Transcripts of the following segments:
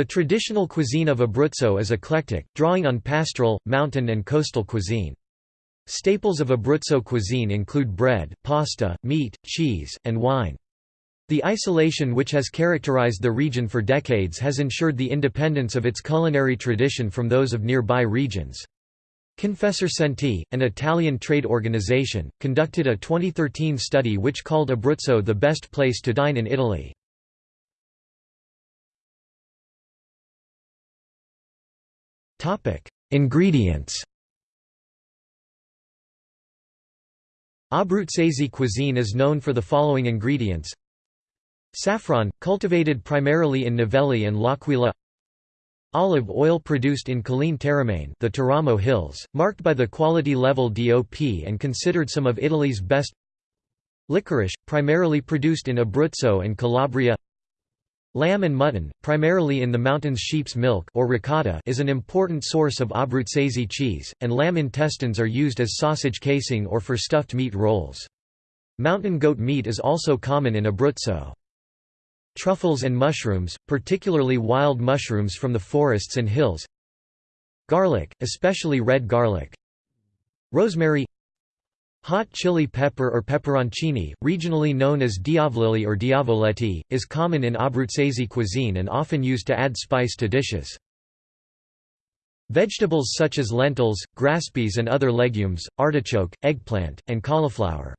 The traditional cuisine of Abruzzo is eclectic, drawing on pastoral, mountain and coastal cuisine. Staples of Abruzzo cuisine include bread, pasta, meat, cheese, and wine. The isolation which has characterized the region for decades has ensured the independence of its culinary tradition from those of nearby regions. Confesercenti, an Italian trade organization, conducted a 2013 study which called Abruzzo the best place to dine in Italy. Ingredients. Abruzzese cuisine is known for the following ingredients. Saffron, cultivated primarily in Navelli and L'Aquila. Olive oil produced in Colline Teramane the Teramo Hills, marked by the quality level DOP and considered some of Italy's best. Licorice, primarily produced in Abruzzo and Calabria Lamb and mutton, primarily in the mountains sheep's milk or ricotta is an important source of Abruzzese cheese, and lamb intestines are used as sausage casing or for stuffed meat rolls. Mountain goat meat is also common in Abruzzo. Truffles and mushrooms, particularly wild mushrooms from the forests and hills Garlic, especially red garlic Rosemary Hot chili pepper or pepperoncini, regionally known as diavolili or diavoletti, is common in Abruzzese cuisine and often used to add spice to dishes. Vegetables such as lentils, grass peas and other legumes, artichoke, eggplant, and cauliflower.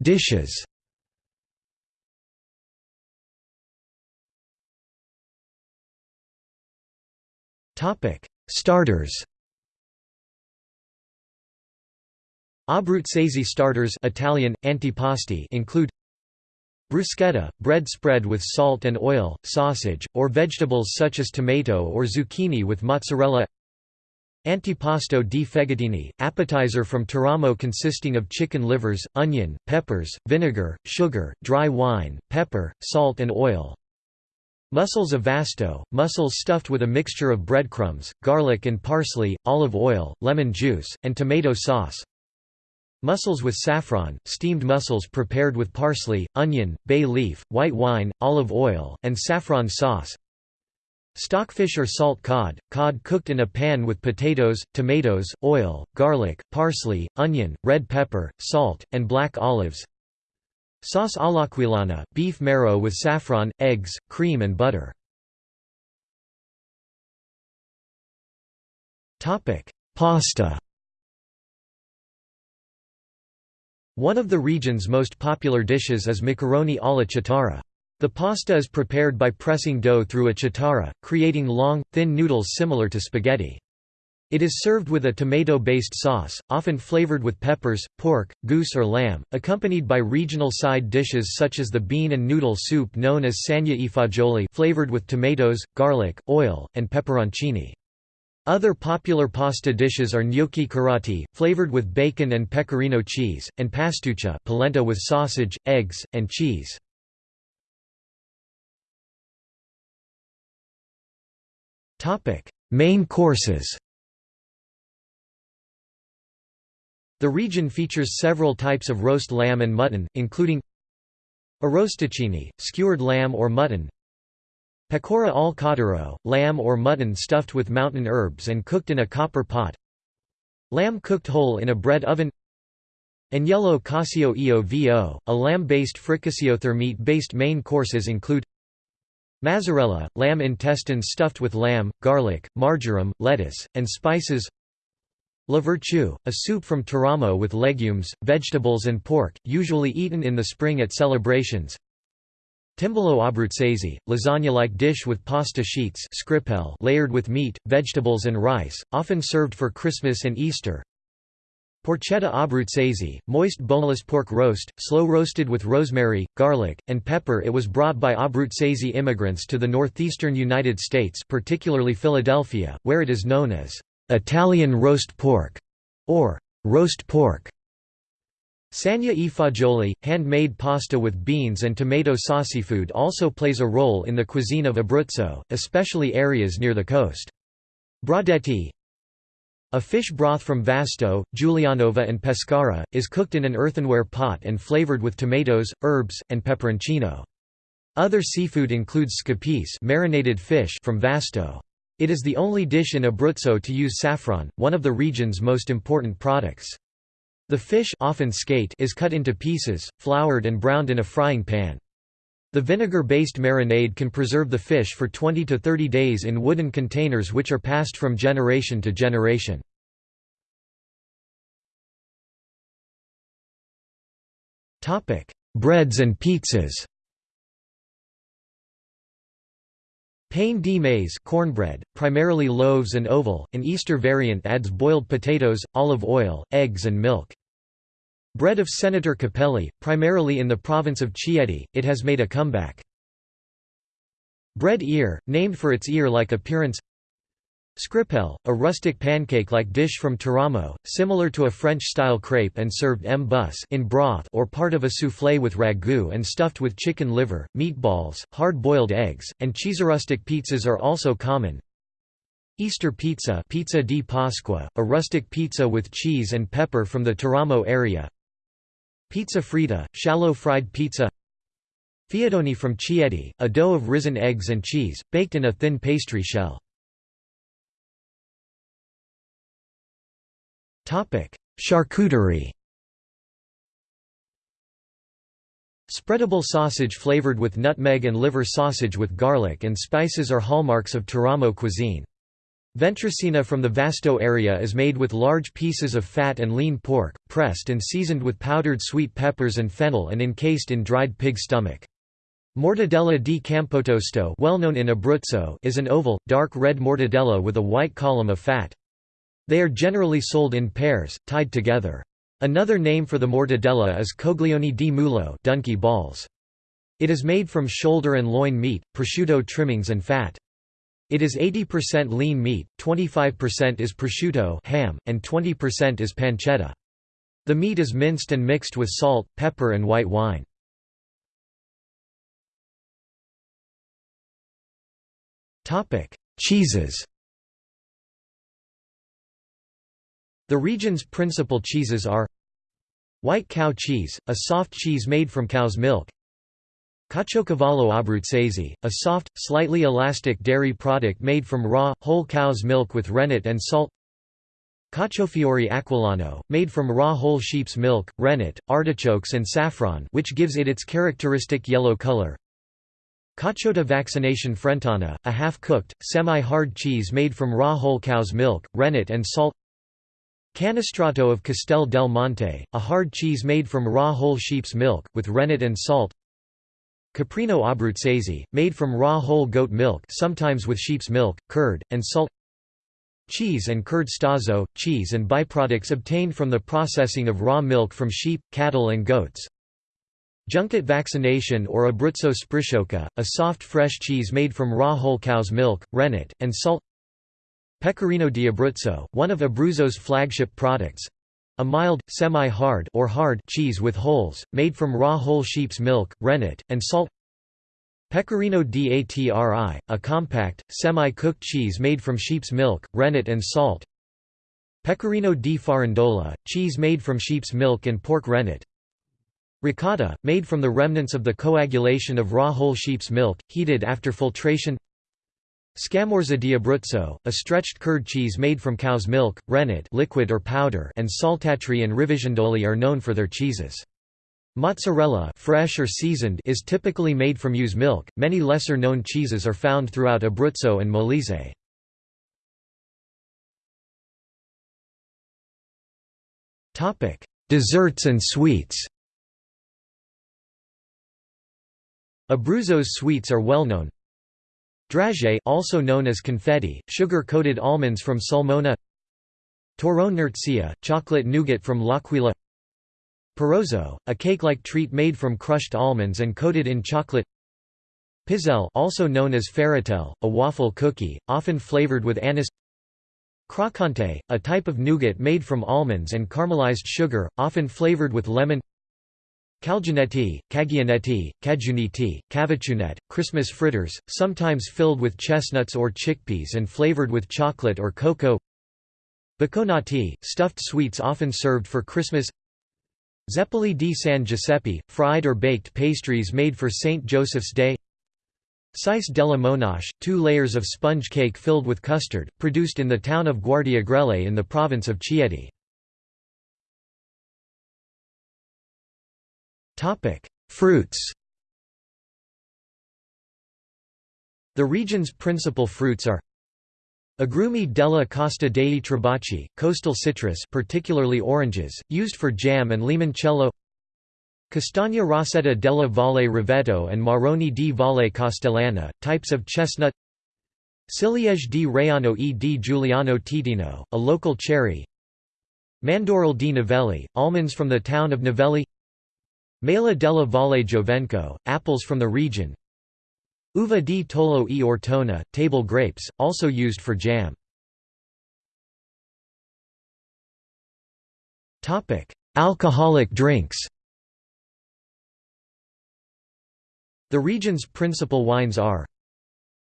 Dishes Topic: Starters. Abruzzese starters Italian, antipasti include Bruschetta, bread spread with salt and oil, sausage, or vegetables such as tomato or zucchini with mozzarella. Antipasto di fegatini, appetizer from Teramo consisting of chicken livers, onion, peppers, vinegar, sugar, dry wine, pepper, salt and oil Mussels of Vasto, mussels stuffed with a mixture of breadcrumbs, garlic and parsley, olive oil, lemon juice, and tomato sauce. Mussels with saffron, steamed mussels prepared with parsley, onion, bay leaf, white wine, olive oil, and saffron sauce. Stockfish or salt cod, cod cooked in a pan with potatoes, tomatoes, oil, garlic, parsley, onion, red pepper, salt, and black olives. Sauce all'aquilana, beef marrow with saffron, eggs, cream and butter. Pasta One of the region's most popular dishes is macaroni alla chitarra. The pasta is prepared by pressing dough through a chitarra, creating long, thin noodles similar to spaghetti. It is served with a tomato-based sauce, often flavored with peppers, pork, goose or lamb, accompanied by regional side dishes such as the bean and noodle soup known as sagna e fagioli flavored with tomatoes, garlic, oil, and pepperoncini. Other popular pasta dishes are gnocchi carati, flavored with bacon and pecorino cheese, and pastuccia polenta with sausage, eggs, and cheese. Main courses The region features several types of roast lamb and mutton, including Arrosticini, skewered lamb or mutton Pecora al cordero, lamb or mutton stuffed with mountain herbs and cooked in a copper pot Lamb cooked whole in a bread oven Agnello Casio Io Vo, a lamb-based fricassio meat-based main courses include Mazzarella, lamb intestines stuffed with lamb, garlic, marjoram, lettuce, and spices La Virtù, a soup from Teramo with legumes, vegetables and pork, usually eaten in the spring at celebrations. Timballo abruzzese, lasagna-like dish with pasta sheets layered with meat, vegetables and rice, often served for Christmas and Easter. Porchetta abruzzese, moist boneless pork roast, slow roasted with rosemary, garlic, and pepper It was brought by Abruzzese immigrants to the northeastern United States particularly Philadelphia, where it is known as Italian roast pork, or roast pork. Sagna e fagioli, handmade pasta with beans and tomato food also plays a role in the cuisine of Abruzzo, especially areas near the coast. Brodetto A fish broth from Vasto, Giulianova and Pescara, is cooked in an earthenware pot and flavored with tomatoes, herbs, and peperoncino. Other seafood includes scapece marinated fish from Vasto. It is the only dish in Abruzzo to use saffron, one of the region's most important products. The fish often skate is cut into pieces, floured and browned in a frying pan. The vinegar-based marinade can preserve the fish for 20 to 30 days in wooden containers which are passed from generation to generation. Breads and pizzas Pain de maize cornbread, primarily loaves and oval, an Easter variant adds boiled potatoes, olive oil, eggs and milk. Bread of Senator Cappelli, primarily in the province of Chieti, it has made a comeback. Bread ear, named for its ear-like appearance Scrippelle, a rustic pancake-like dish from Teramo, similar to a French-style crepe and served m bus in broth or part of a soufflé with ragu and stuffed with chicken liver, meatballs, hard-boiled eggs, and cheeserustic pizzas are also common. Easter pizza pizza di Pasqua, a rustic pizza with cheese and pepper from the Teramo area Pizza fritta, shallow fried pizza Fiadoni from Chieti, a dough of risen eggs and cheese, baked in a thin pastry shell. Charcuterie Spreadable sausage flavored with nutmeg and liver sausage with garlic and spices are hallmarks of Teramo cuisine. Ventricina from the Vasto area is made with large pieces of fat and lean pork, pressed and seasoned with powdered sweet peppers and fennel and encased in dried pig stomach. Mortadella di Campotosto well known in Abruzzo is an oval, dark red mortadella with a white column of fat. They are generally sold in pairs, tied together. Another name for the mortadella is coglioni di mulo donkey balls. It is made from shoulder and loin meat, prosciutto trimmings and fat. It is 80% lean meat, 25% is prosciutto ham, and 20% is pancetta. The meat is minced and mixed with salt, pepper and white wine. Cheeses The region's principal cheeses are White cow cheese, a soft cheese made from cow's milk Caciocavallo abruzzese, a soft, slightly elastic dairy product made from raw, whole cow's milk with rennet and salt Cacciofiori aquilano, made from raw whole sheep's milk, rennet, artichokes and saffron which gives it its characteristic yellow color Caciotta vaccina frentana, a half-cooked, semi-hard cheese made from raw whole cow's milk, rennet and salt Canestrato of Castel del Monte, a hard cheese made from raw whole sheep's milk, with rennet and salt. Caprino abruzzese, made from raw whole goat milk sometimes with sheep's milk, curd, and salt. Cheese and curd stazzo, cheese and byproducts obtained from the processing of raw milk from sheep, cattle and goats. Junket vaccina or Abruzzo sprisciocca, a soft fresh cheese made from raw whole cow's milk, rennet, and salt Pecorino di Abruzzo, one of Abruzzo's flagship products, a mild, semi-hard or hard cheese with holes, made from raw whole sheep's milk, rennet, and salt. Pecorino d'Atri, a compact, semi-cooked cheese made from sheep's milk, rennet and salt. Pecorino di Farindola, cheese made from sheep's milk and pork rennet. Ricotta, made from the remnants of the coagulation of raw whole sheep's milk, heated after filtration Scamorza di Abruzzo, a stretched curd cheese made from cow's milk, rennet liquid or powder and saltatri and rivisondoli are known for their cheeses. Mozzarella fresh or seasoned is typically made from ewe's milk. Many lesser-known cheeses are found throughout Abruzzo and Molise. Topic: Desserts and sweets. Abruzzo's sweets are well known, Dragée also known as confetti, sugar-coated almonds from Sulmona Torrone Nurzia, chocolate nougat from L'Aquila Parrozzo, a cake-like treat made from crushed almonds and coated in chocolate Pizzelle also known as Ferratel, a waffle cookie, often flavored with anise Croccante, a type of nougat made from almonds and caramelized sugar, often flavored with lemon Calginetti, Cagionetti, Cajuniti, Cavachunet, Christmas fritters, sometimes filled with chestnuts or chickpeas and flavored with chocolate or cocoa Bocconotti, stuffed sweets often served for Christmas Zeppoli di San Giuseppe, fried or baked pastries made for St. Joseph's Day Cis della Monache, two layers of sponge cake filled with custard, produced in the town of Guardiagrele in the province of Chieti. Fruits The region's principal fruits are Agrumi della Costa dei Trabocchi, coastal citrus particularly oranges, used for jam and limoncello Castagna rossetta della Valle Roveto and Marroni di Valle Castellana, types of chestnut Ciliege di Raiano e di Giuliano Teatino, a local cherry Mandorle di Navelli, almonds from the town of Navelli Mela della Valle Giovenco, apples from the region Uva di Tollo e Ortona, table grapes, also used for jam. Alcoholic drinks The region's principal wines are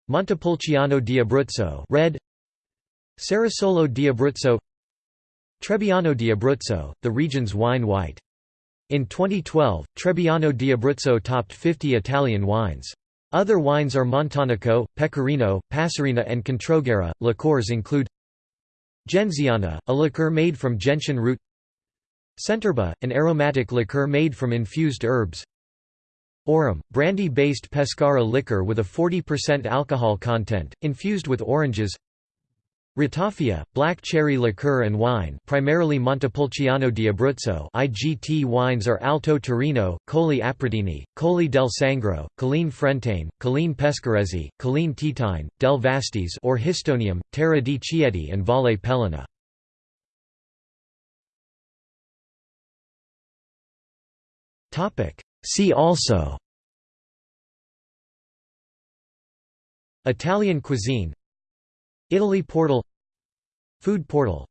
Montepulciano di Abruzzo red, Cerasuolo di Abruzzo Trebbiano di Abruzzo, the region's wine white. In 2012, Trebbiano di Abruzzo topped 50 Italian wines. Other wines are Montonico, Pecorino, Passerina and Controguerra. Liqueurs include Genziana, a liqueur made from gentian root Centerba, an aromatic liqueur made from infused herbs Aurum, brandy-based pescara liquor with a 40% alcohol content, infused with oranges Ratafia, black cherry liqueur and wine primarily Montepulciano di Abruzzo IGT wines are Alto Tirino, Colli Aprutini, Colli del Sangro, Colline Frentane, Colline Pescarese, Colline Titine, del Vastis or Histonium, Terra di Chieti and Valle Peligna. See also. Italian cuisine Italy portal Food portal